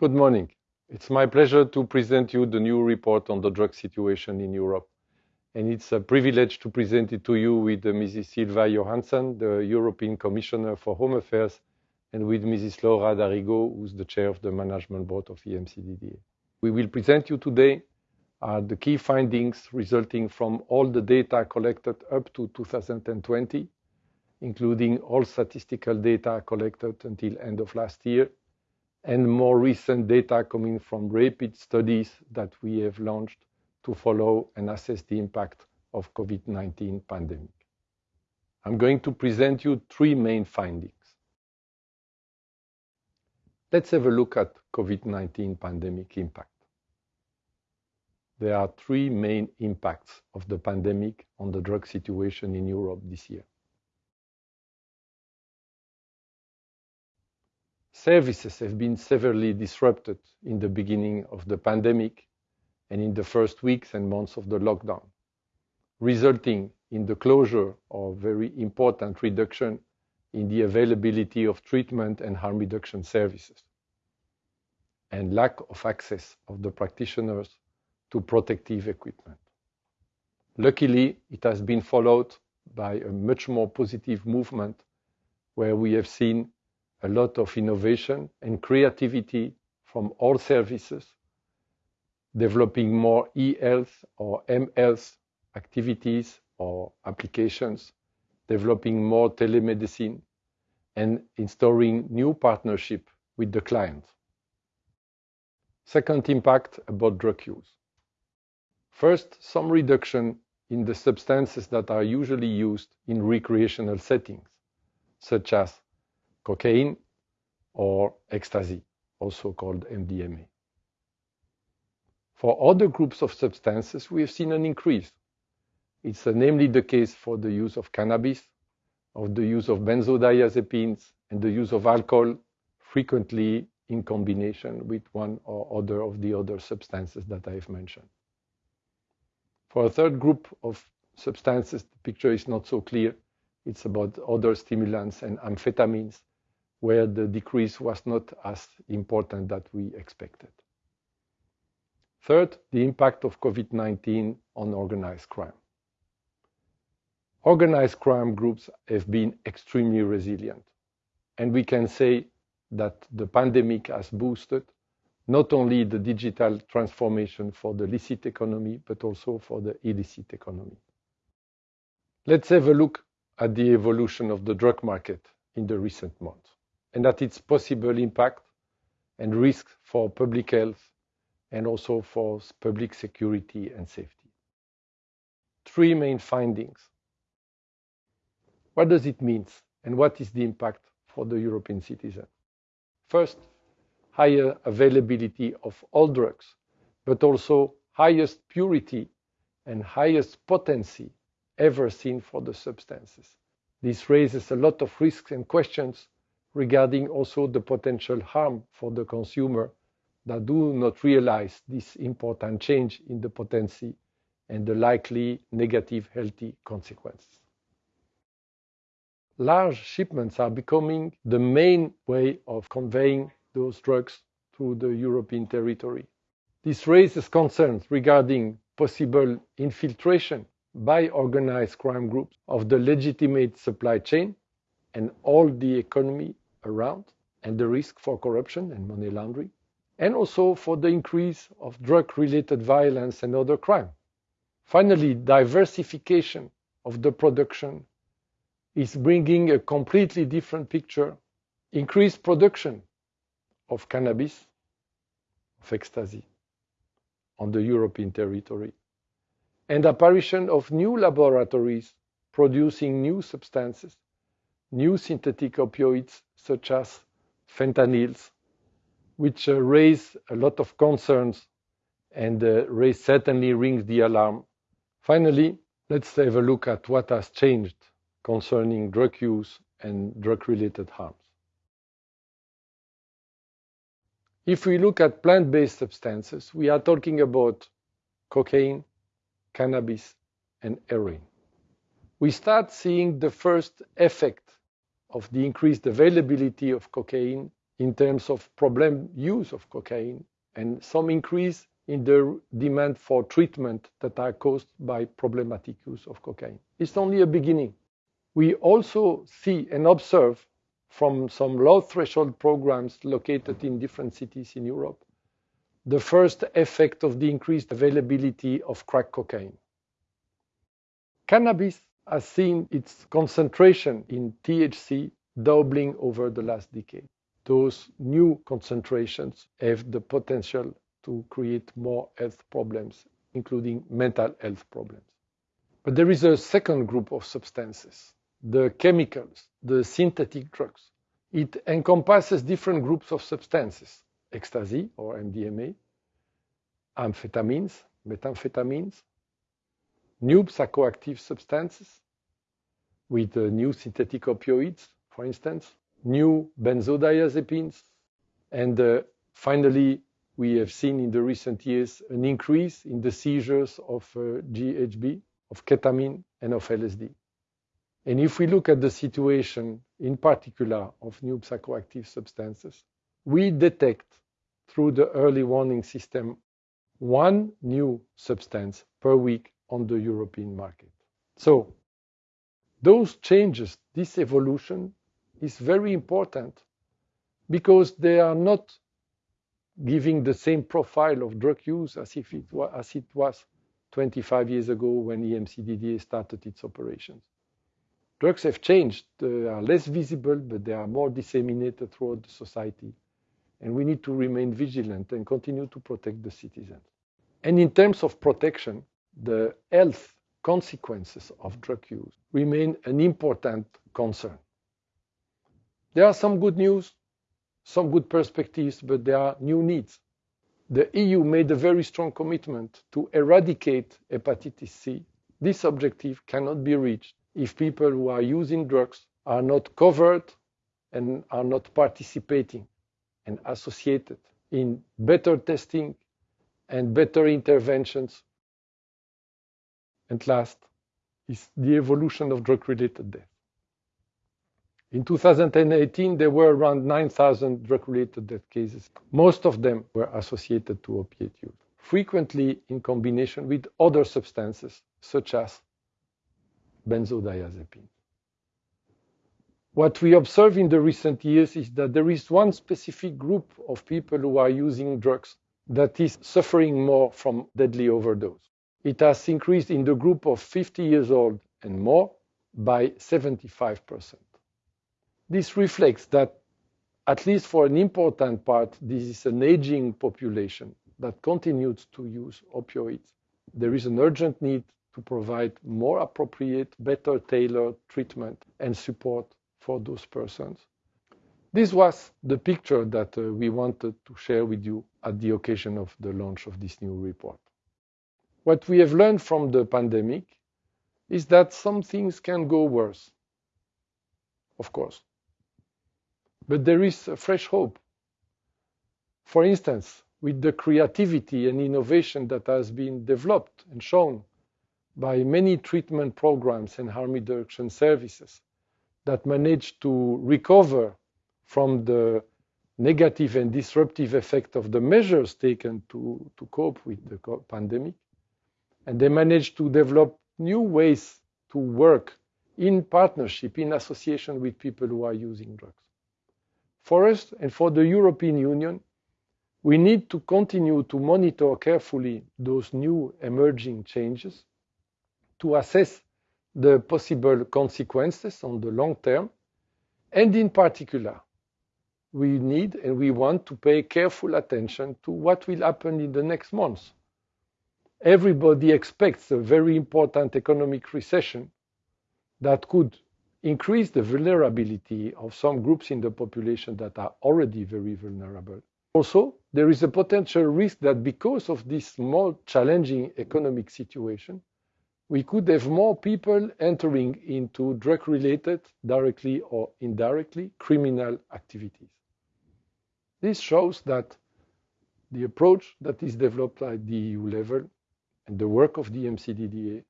Good morning. It's my pleasure to present you the new report on the drug situation in Europe. And it's a privilege to present it to you with Mrs. Ylva Johansson, the European Commissioner for Home Affairs, and with Mrs. Laura D'Arrigo, who's the chair of the management board of EMCDDA. We will present you today uh, the key findings resulting from all the data collected up to 2020, including all statistical data collected until end of last year, and more recent data coming from rapid studies that we have launched to follow and assess the impact of COVID-19 pandemic. I'm going to present you three main findings. Let's have a look at COVID-19 pandemic impact. There are three main impacts of the pandemic on the drug situation in Europe this year. Services have been severely disrupted in the beginning of the pandemic and in the first weeks and months of the lockdown, resulting in the closure or very important reduction in the availability of treatment and harm reduction services, and lack of access of the practitioners to protective equipment. Luckily, it has been followed by a much more positive movement where we have seen a lot of innovation and creativity from all services, developing more e-health or m-health activities or applications, developing more telemedicine, and installing new partnership with the client. Second impact about drug use. First, some reduction in the substances that are usually used in recreational settings, such as cocaine or ecstasy, also called MDMA. For other groups of substances, we have seen an increase. It's namely the case for the use of cannabis, of the use of benzodiazepines, and the use of alcohol, frequently in combination with one or other of the other substances that I have mentioned. For a third group of substances, the picture is not so clear. It's about other stimulants and amphetamines, where the decrease was not as important that we expected. Third, the impact of COVID-19 on organized crime. Organized crime groups have been extremely resilient, and we can say that the pandemic has boosted not only the digital transformation for the licit economy, but also for the illicit economy. Let's have a look at the evolution of the drug market in the recent months and at its possible impact and risks for public health and also for public security and safety. Three main findings. What does it mean and what is the impact for the European citizen? First, higher availability of all drugs, but also highest purity and highest potency ever seen for the substances. This raises a lot of risks and questions regarding also the potential harm for the consumer that do not realize this important change in the potency and the likely negative healthy consequences. Large shipments are becoming the main way of conveying those drugs through the European territory. This raises concerns regarding possible infiltration by organized crime groups of the legitimate supply chain and all the economy around, and the risk for corruption and money laundering, and also for the increase of drug-related violence and other crime. Finally, diversification of the production is bringing a completely different picture. Increased production of cannabis, of ecstasy on the European territory, and apparition of new laboratories producing new substances, new synthetic opioids such as fentanyls, which uh, raise a lot of concerns and uh, raise certainly rings the alarm. Finally, let's have a look at what has changed concerning drug use and drug-related harms. If we look at plant-based substances, we are talking about cocaine, cannabis, and heroin. We start seeing the first effect of the increased availability of cocaine in terms of problem use of cocaine and some increase in the demand for treatment that are caused by problematic use of cocaine. It's only a beginning. We also see and observe from some low threshold programs located in different cities in Europe the first effect of the increased availability of crack cocaine. Cannabis has seen its concentration in THC doubling over the last decade. Those new concentrations have the potential to create more health problems, including mental health problems. But there is a second group of substances, the chemicals, the synthetic drugs. It encompasses different groups of substances, ecstasy or MDMA, amphetamines, methamphetamines, new psychoactive substances with uh, new synthetic opioids, for instance, new benzodiazepines, and uh, finally, we have seen in the recent years an increase in the seizures of uh, GHB, of ketamine, and of LSD. And if we look at the situation, in particular, of new psychoactive substances, we detect through the early warning system one new substance per week on the European market. So those changes, this evolution is very important because they are not giving the same profile of drug use as if it was, as it was 25 years ago when EMCDDA started its operations. Drugs have changed. They are less visible, but they are more disseminated throughout the society. And we need to remain vigilant and continue to protect the citizens. And in terms of protection, the health consequences of drug use remain an important concern. There are some good news, some good perspectives, but there are new needs. The EU made a very strong commitment to eradicate hepatitis C. This objective cannot be reached if people who are using drugs are not covered and are not participating and associated in better testing and better interventions. And last is the evolution of drug-related death. In 2018, there were around 9,000 drug-related death cases. Most of them were associated to opiate use, frequently in combination with other substances, such as benzodiazepine. What we observe in the recent years is that there is one specific group of people who are using drugs that is suffering more from deadly overdose. It has increased in the group of 50 years old and more by 75%. This reflects that, at least for an important part, this is an aging population that continues to use opioids. There is an urgent need to provide more appropriate, better tailored treatment and support for those persons. This was the picture that uh, we wanted to share with you at the occasion of the launch of this new report. What we have learned from the pandemic is that some things can go worse, of course. But there is a fresh hope. For instance, with the creativity and innovation that has been developed and shown by many treatment programs and harm reduction services that managed to recover from the negative and disruptive effect of the measures taken to, to cope with the pandemic. And they managed to develop new ways to work in partnership, in association with people who are using drugs. For us and for the European Union, we need to continue to monitor carefully those new emerging changes to assess the possible consequences on the long term, and in particular, we need and we want to pay careful attention to what will happen in the next months. Everybody expects a very important economic recession that could increase the vulnerability of some groups in the population that are already very vulnerable. Also, there is a potential risk that because of this more challenging economic situation, we could have more people entering into drug-related, directly or indirectly, criminal activities. This shows that the approach that is developed at the EU level and the work of the EMCDDA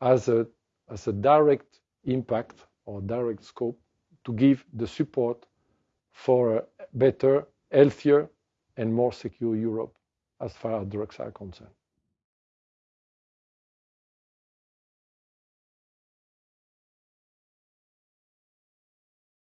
has a, has a direct impact or direct scope to give the support for a better, healthier, and more secure Europe as far as drugs are concerned.